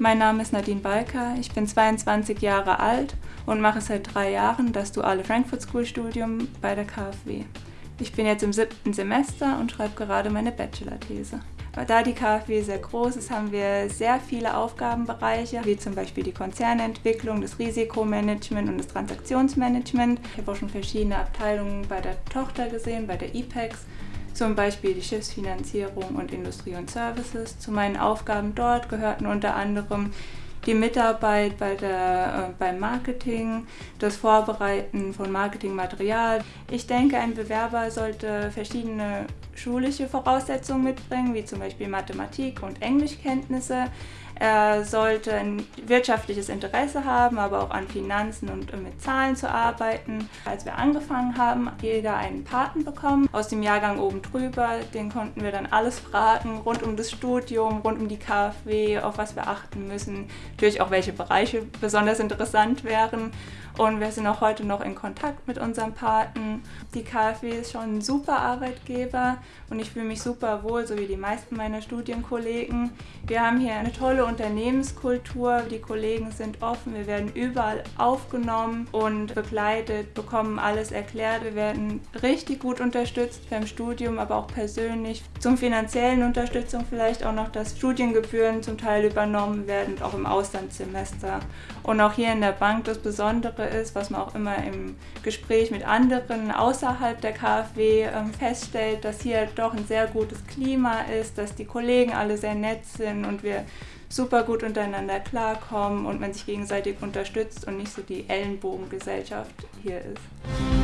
Mein Name ist Nadine Balker, ich bin 22 Jahre alt und mache seit drei Jahren das duale Frankfurt School Studium bei der KfW. Ich bin jetzt im siebten Semester und schreibe gerade meine Bachelor-These. Da die KfW sehr groß ist, haben wir sehr viele Aufgabenbereiche, wie zum Beispiel die Konzernentwicklung, das Risikomanagement und das Transaktionsmanagement. Ich habe auch schon verschiedene Abteilungen bei der Tochter gesehen, bei der IPEX zum Beispiel die Schiffsfinanzierung und Industrie und Services. Zu meinen Aufgaben dort gehörten unter anderem die Mitarbeit bei der, äh, beim Marketing, das Vorbereiten von Marketingmaterial. Ich denke, ein Bewerber sollte verschiedene schulische Voraussetzungen mitbringen, wie zum Beispiel Mathematik und Englischkenntnisse. Er sollte ein wirtschaftliches Interesse haben, aber auch an Finanzen und mit Zahlen zu arbeiten. Als wir angefangen haben, jeder einen Paten bekommen aus dem Jahrgang oben drüber. Den konnten wir dann alles fragen, rund um das Studium, rund um die KfW, auf was wir achten müssen. Natürlich auch, welche Bereiche besonders interessant wären. Und wir sind auch heute noch in Kontakt mit unserem Paten. Die KfW ist schon ein super Arbeitgeber und ich fühle mich super wohl, so wie die meisten meiner Studienkollegen. Wir haben hier eine tolle Unternehmenskultur, die Kollegen sind offen, wir werden überall aufgenommen und begleitet, bekommen alles erklärt. Wir werden richtig gut unterstützt beim Studium, aber auch persönlich. Zum finanziellen Unterstützung vielleicht auch noch, dass Studiengebühren zum Teil übernommen werden, auch im Auslandssemester. Und auch hier in der Bank das Besondere ist, was man auch immer im Gespräch mit anderen außerhalb der KfW ähm, feststellt, dass hier doch ein sehr gutes Klima ist, dass die Kollegen alle sehr nett sind und wir super gut untereinander klarkommen und man sich gegenseitig unterstützt und nicht so die Ellenbogengesellschaft hier ist.